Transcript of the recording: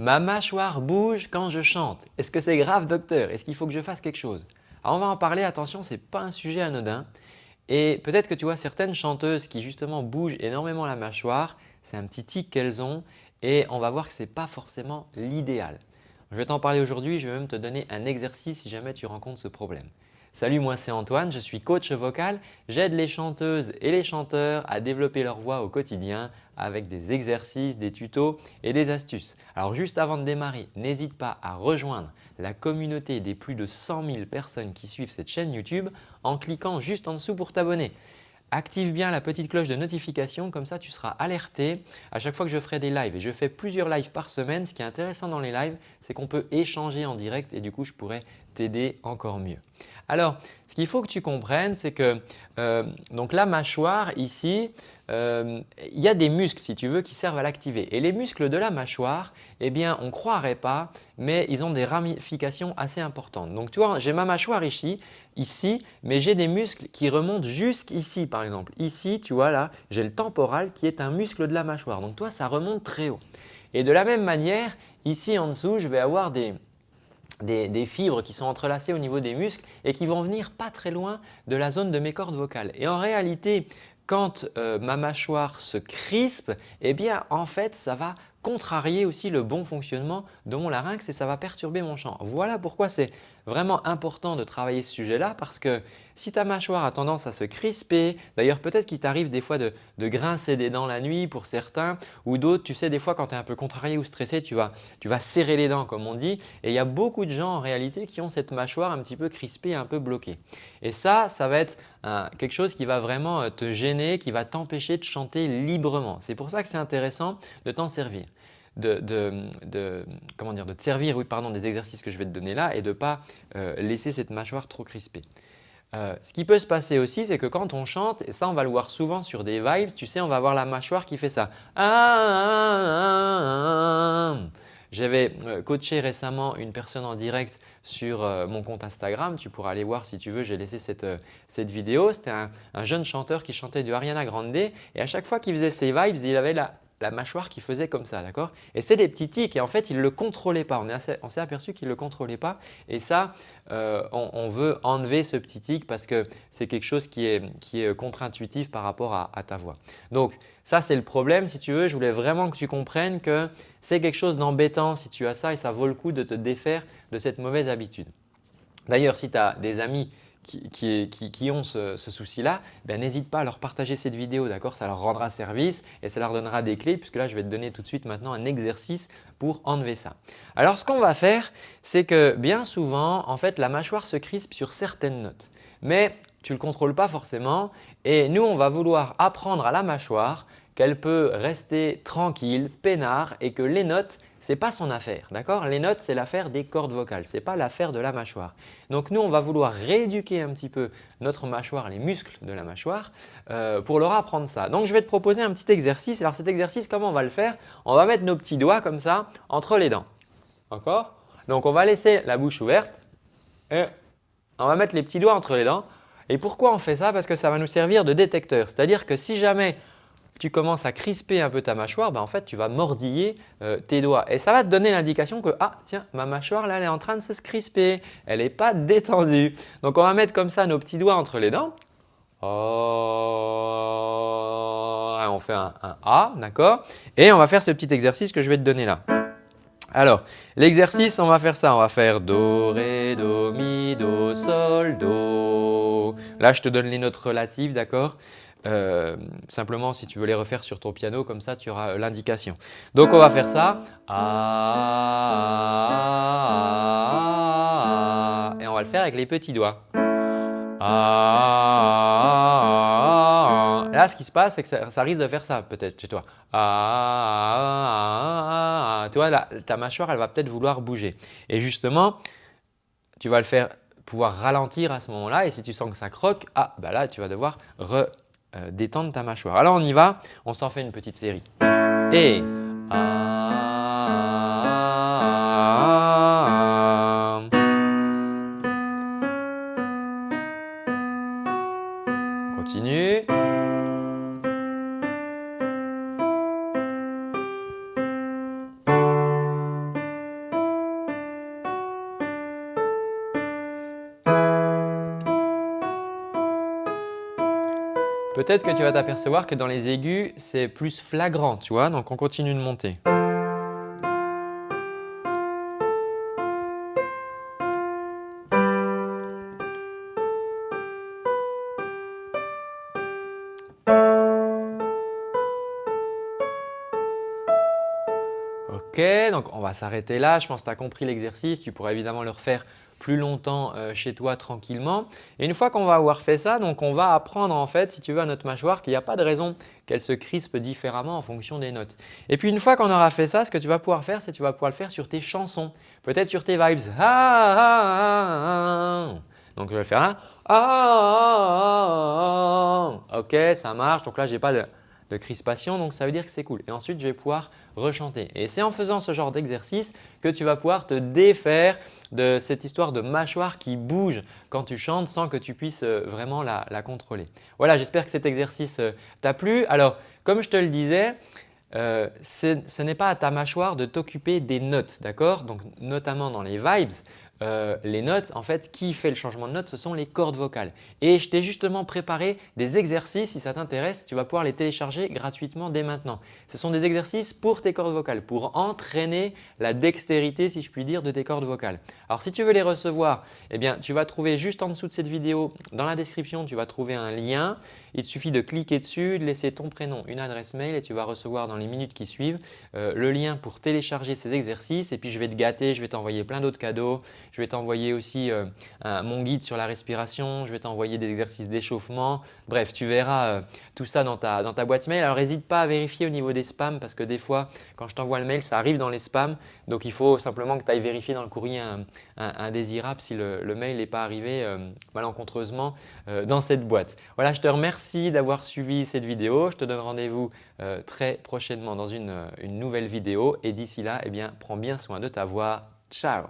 Ma mâchoire bouge quand je chante. Est-ce que c'est grave docteur? Est-ce qu'il faut que je fasse quelque chose? Alors on va en parler, attention ce n'est pas un sujet anodin et peut-être que tu vois certaines chanteuses qui justement bougent énormément la mâchoire, c'est un petit tic qu'elles ont et on va voir que ce n'est pas forcément l'idéal. Je vais t'en parler aujourd'hui, je vais même te donner un exercice si jamais tu rencontres ce problème. Salut, moi c'est Antoine, je suis coach vocal. J'aide les chanteuses et les chanteurs à développer leur voix au quotidien avec des exercices, des tutos et des astuces. Alors juste avant de démarrer, n'hésite pas à rejoindre la communauté des plus de 100 000 personnes qui suivent cette chaîne YouTube en cliquant juste en dessous pour t'abonner. Active bien la petite cloche de notification, comme ça tu seras alerté à chaque fois que je ferai des lives. Et je fais plusieurs lives par semaine. Ce qui est intéressant dans les lives, c'est qu'on peut échanger en direct et du coup je pourrais t'aider encore mieux. Alors, ce qu'il faut que tu comprennes, c'est que euh, donc la mâchoire ici, euh, il y a des muscles si tu veux qui servent à l'activer. Et les muscles de la mâchoire, eh bien on ne croirait pas, mais ils ont des ramifications assez importantes. Donc tu vois, j'ai ma mâchoire ici, ici, mais j'ai des muscles qui remontent jusqu'ici par exemple. Ici, tu vois là, j'ai le temporal qui est un muscle de la mâchoire. Donc toi, ça remonte très haut. Et de la même manière, ici en dessous, je vais avoir des, des, fibres qui sont entrelacées au niveau des muscles et qui vont venir pas très loin de la zone de mes cordes vocales. Et en réalité, quand euh, ma mâchoire se crispe, eh bien en fait ça va contrarier aussi le bon fonctionnement de mon larynx et ça va perturber mon chant. Voilà pourquoi c'est vraiment important de travailler ce sujet-là parce que si ta mâchoire a tendance à se crisper, d'ailleurs peut-être qu'il t'arrive des fois de, grincer des dents la nuit pour certains ou d'autres, tu sais des fois quand tu es un peu contrarié ou stressé, tu vas, tu vas serrer les dents comme on dit et il y a beaucoup de gens en réalité qui ont cette mâchoire un petit peu crispée, un peu bloquée. Et ça, ça va être quelque chose qui va vraiment euh, te gêner, qui va t'empêcher de chanter librement. C'est pour ça que c'est intéressant de t'en servir de, comment dire, de te servir pardon, des exercices que je vais te donner là et de ne pas euh, laisser cette mâchoire trop crispée. Euh, ce qui peut se passer aussi, c'est que quand on chante, et ça on va le voir souvent sur des vibes, tu sais, on va avoir la mâchoire qui fait ça. J'avais euh, coaché récemment une personne en direct sur mon compte Instagram. Tu pourras aller voir si tu veux, j'ai laissé cette, cette vidéo. C'était un, jeune chanteur qui chantait du Ariana Grande et à chaque fois qu'il faisait ses vibes, il avait la, la mâchoire qui faisait comme ça, d'accord? Et c'est des petits tics et en fait, il ne le contrôlait pas. On s'est aperçu qu'il ne le contrôlait pas et ça, euh, on, veut enlever ce petit tic parce que c'est quelque chose qui est, qui est contre-intuitif par rapport à, ta voix. Donc ça, c'est le problème. Si tu veux, je voulais vraiment que tu comprennes que c'est quelque chose d'embêtant si tu as ça et ça vaut le coup de te défaire de cette mauvaise habitude. D'ailleurs, si tu as des amis qui, ont ce, souci-là, ben, n'hésite pas à leur partager cette vidéo, d'accord? Ça leur rendra service et ça leur donnera des clés puisque là, je vais te donner tout de suite maintenant un exercice pour enlever ça. Alors, ce qu'on va faire, c'est que bien souvent, en fait, la mâchoire se crispe sur certaines notes. Mais tu ne le contrôles pas forcément et nous, on va vouloir apprendre à la mâchoire qu'elle peut rester tranquille, peinard et que les notes, ce n'est pas son affaire. d'accord? Les notes, c'est l'affaire des cordes vocales, ce n'est pas l'affaire de la mâchoire. Donc nous, on va vouloir rééduquer un petit peu notre mâchoire, les muscles de la mâchoire euh, pour leur apprendre ça. Donc je vais te proposer un petit exercice. Alors cet exercice, comment on va le faire? On va mettre nos petits doigts comme ça entre les dents. D'accord? Donc on va laisser la bouche ouverte et on va mettre les petits doigts entre les dents. Et pourquoi on fait ça? Parce que ça va nous servir de détecteur. C'est-à-dire que si jamais tu commences à crisper un peu ta mâchoire, ben en fait, tu vas mordiller euh, tes doigts. Et ça va te donner l'indication que ah tiens, ma mâchoire là, elle est en train de se crisper, elle n'est pas détendue. Donc, on va mettre comme ça nos petits doigts entre les dents. Oh, on fait un, un A, d'accord? Et on va faire ce petit exercice que je vais te donner là. Alors, l'exercice, on va faire ça. On va faire Do, Ré, Do, Mi, Do, Sol, Do. Là, je te donne les notes relatives, d'accord? Euh, simplement, si tu veux les refaire sur ton piano, comme ça, tu auras euh, l'indication. Donc, on va faire ça. et on va le faire avec les petits doigts. Là, ce qui se passe, c'est que ça, risque de faire ça peut-être chez toi. Tu vois, ta mâchoire, elle va peut-être vouloir bouger. Et justement, tu vas le faire pouvoir ralentir à ce moment-là et si tu sens que ça croque, ah, bah là, tu vas devoir re euh, détendre ta mâchoire. Alors on y va, on s'en fait une petite série. Et Continue. Peut-être que tu vas t'apercevoir que dans les aigus, c'est plus flagrant, tu vois. Donc, on continue de monter. Ok, donc on va s'arrêter là. Je pense que tu as compris l'exercice. Tu pourras évidemment le refaire plus longtemps euh, chez toi tranquillement. Et une fois qu'on va avoir fait ça, donc on va apprendre en fait, si tu veux, à notre mâchoire qu'il n'y a pas de raison qu'elle se crispe différemment en fonction des notes. Et puis une fois qu'on aura fait ça, ce que tu vas pouvoir faire, c'est que tu vas pouvoir le faire sur tes chansons, peut-être sur tes vibes. Donc je vais le faire là. Ok, ça marche. Donc là, je n'ai pas de de crispation, donc ça veut dire que c'est cool. Et ensuite, je vais pouvoir rechanter. Et c'est en faisant ce genre d'exercice que tu vas pouvoir te défaire de cette histoire de mâchoire qui bouge quand tu chantes sans que tu puisses euh, vraiment la, contrôler. Voilà, j'espère que cet exercice euh, t'a plu. Alors, comme je te le disais, euh, ce n'est pas à ta mâchoire de t'occuper des notes, d'accord? Donc notamment dans les vibes, euh, les notes, en fait, qui fait le changement de notes, ce sont les cordes vocales. Et je t'ai justement préparé des exercices, si ça t'intéresse, tu vas pouvoir les télécharger gratuitement dès maintenant. Ce sont des exercices pour tes cordes vocales, pour entraîner la dextérité, si je puis dire, de tes cordes vocales. Alors si tu veux les recevoir, eh bien, tu vas trouver juste en dessous de cette vidéo, dans la description, tu vas trouver un lien il te suffit de cliquer dessus, de laisser ton prénom, une adresse mail et tu vas recevoir dans les minutes qui suivent euh, le lien pour télécharger ces exercices. Et puis, je vais te gâter, je vais t'envoyer plein d'autres cadeaux. Je vais t'envoyer aussi euh, mon guide sur la respiration. Je vais t'envoyer des exercices d'échauffement. Bref, tu verras euh, tout ça dans ta, dans ta boîte mail. Alors, n'hésite pas à vérifier au niveau des spams parce que des fois, quand je t'envoie le mail, ça arrive dans les spams. Donc, il faut simplement que tu ailles vérifier dans le courrier indésirable si le, le mail n'est pas arrivé malencontreusement dans cette boîte. Voilà, je te remercie Merci d'avoir suivi cette vidéo. Je te donne rendez-vous euh, très prochainement dans une, une nouvelle vidéo et d'ici là, eh bien, prends bien soin de ta voix. Ciao